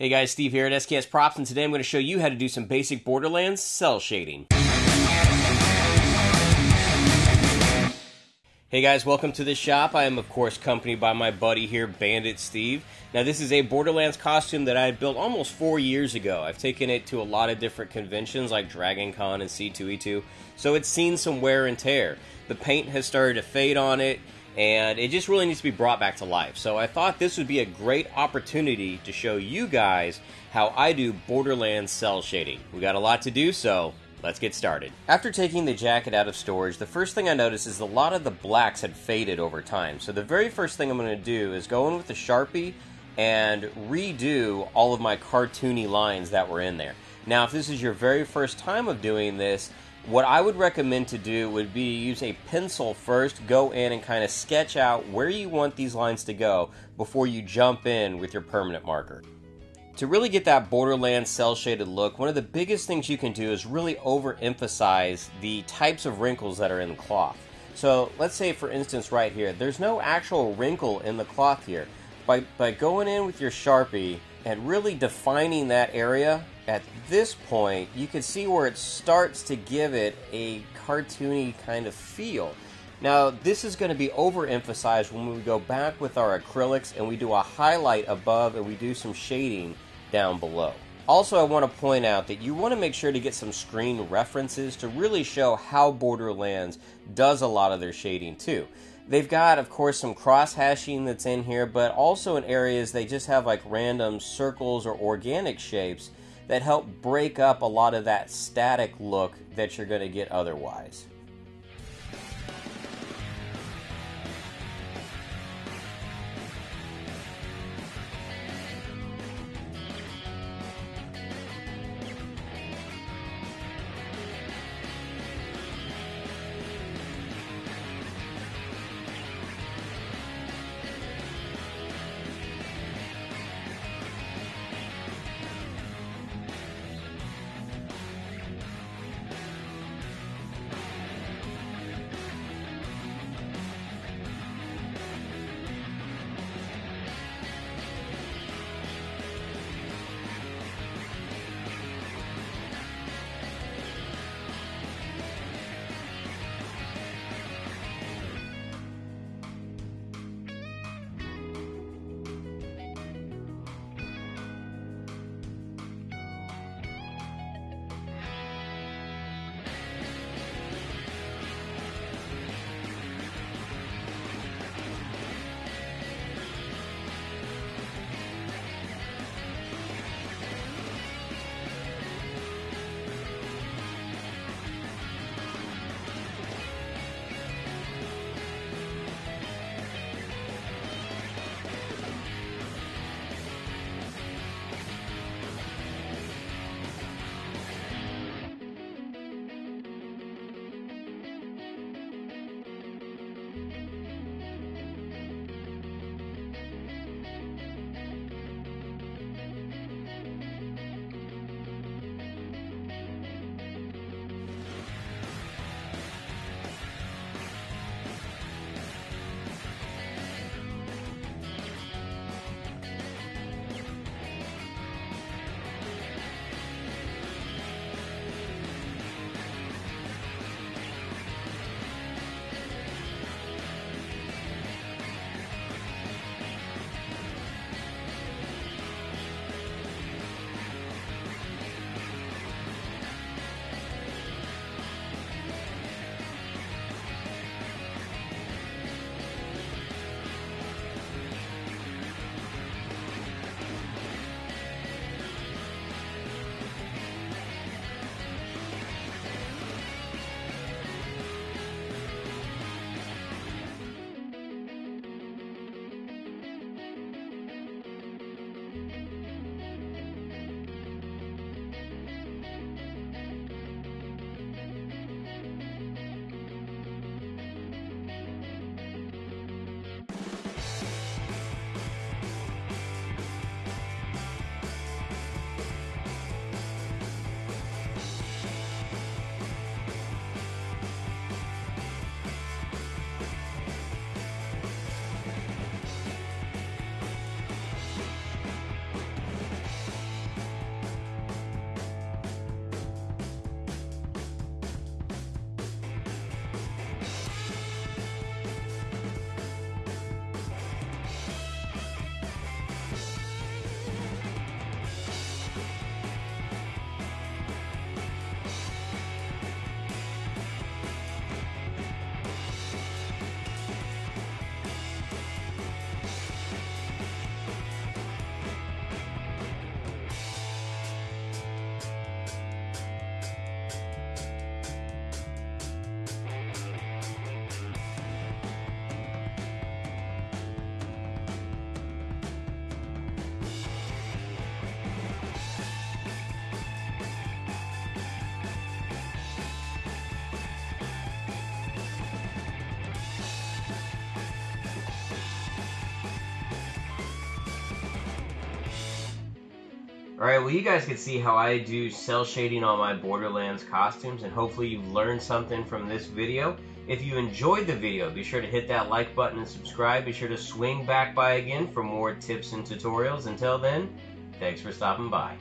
Hey guys, Steve here at SKS Props, and today I'm going to show you how to do some basic Borderlands cell shading. Hey guys, welcome to the shop. I am of course accompanied by my buddy here, Bandit Steve. Now this is a Borderlands costume that I built almost four years ago. I've taken it to a lot of different conventions like Dragon Con and C2E2, so it's seen some wear and tear. The paint has started to fade on it, and it just really needs to be brought back to life. So I thought this would be a great opportunity to show you guys how I do Borderlands cell shading. We got a lot to do, so let's get started. After taking the jacket out of storage, the first thing I noticed is a lot of the blacks had faded over time. So the very first thing I'm going to do is go in with the Sharpie and redo all of my cartoony lines that were in there. Now, if this is your very first time of doing this, what I would recommend to do would be to use a pencil first, go in and kind of sketch out where you want these lines to go before you jump in with your permanent marker. To really get that borderland cell shaded look, one of the biggest things you can do is really overemphasize the types of wrinkles that are in the cloth. So let's say for instance right here, there's no actual wrinkle in the cloth here. By, by going in with your Sharpie and really defining that area, at this point, you can see where it starts to give it a cartoony kind of feel. Now, this is going to be overemphasized when we go back with our acrylics and we do a highlight above and we do some shading down below. Also, I want to point out that you want to make sure to get some screen references to really show how Borderlands does a lot of their shading too. They've got, of course, some cross hashing that's in here, but also in areas they just have like random circles or organic shapes that help break up a lot of that static look that you're going to get otherwise. Alright, well you guys can see how I do cell shading on my Borderlands costumes and hopefully you've learned something from this video. If you enjoyed the video, be sure to hit that like button and subscribe. Be sure to swing back by again for more tips and tutorials. Until then, thanks for stopping by.